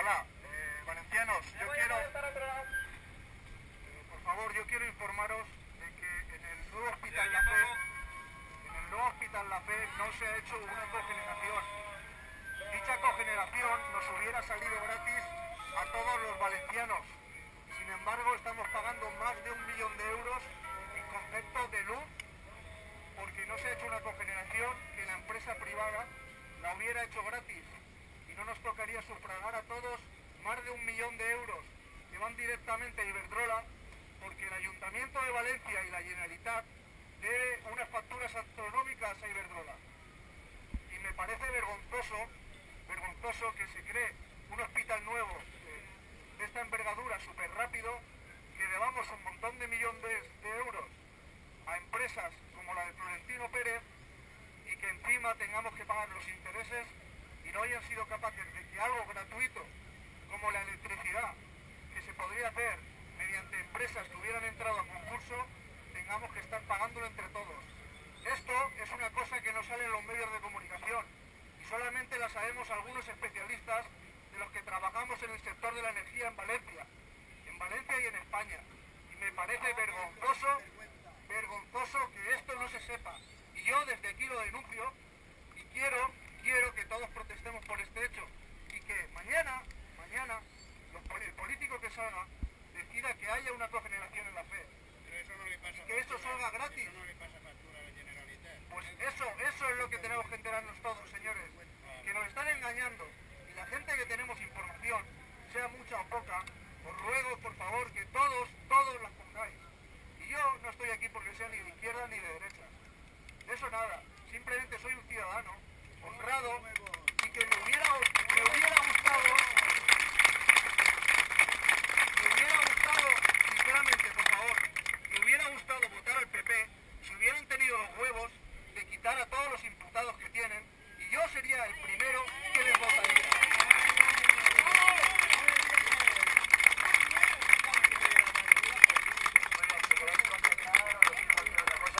Hola, eh, valencianos, yo quiero... Eh, por favor, yo quiero informaros de que en el nuevo Hospital La Fe, en el nuevo Hospital La Fe no se ha hecho una cogeneración. Dicha cogeneración nos hubiera salido gratis a todos los valencianos. Sin embargo, estamos pagando más de un millón de euros en concepto de luz porque no se ha hecho una cogeneración que la empresa privada la hubiera hecho gratis no nos tocaría sufragar a todos más de un millón de euros que van directamente a Iberdrola porque el Ayuntamiento de Valencia y la Generalitat debe unas facturas astronómicas a Iberdrola. Y me parece vergonzoso, vergonzoso que se cree un hospital nuevo de esta envergadura súper rápido, que debamos un montón de millones de euros a empresas como la de Florentino Pérez y que encima tengamos que pagar los intereses y no hayan sido capaces de que algo gratuito como la electricidad que se podría hacer mediante empresas que hubieran entrado a concurso tengamos que estar pagándolo entre todos. Esto es una cosa que no sale en los medios de comunicación y solamente la sabemos algunos especialistas de los que trabajamos en el sector de la energía en Valencia, en Valencia y en España. Y me parece vergonzoso, vergonzoso que esto no se sepa. Y yo desde aquí lo denuncio y quiero, todos protestemos por este hecho y que mañana, mañana, el político que salga decida que haya una cogeneración en la fe. y que eso salga gratis. Pues eso, eso es lo que tenemos que enterarnos todos, señores. Que nos están engañando. Y la gente que tenemos información, sea mucha o poca, os ruego, por favor, que todos, todos las pongáis. Y yo no estoy aquí porque sea ni de izquierda ni de derecha. Eso nada. Simplemente soy un ciudadano honrado me hubiera, gustado, me hubiera gustado, sinceramente, por favor, me hubiera gustado votar al PP si hubieran tenido los huevos de quitar a todos los imputados que tienen y yo sería el primero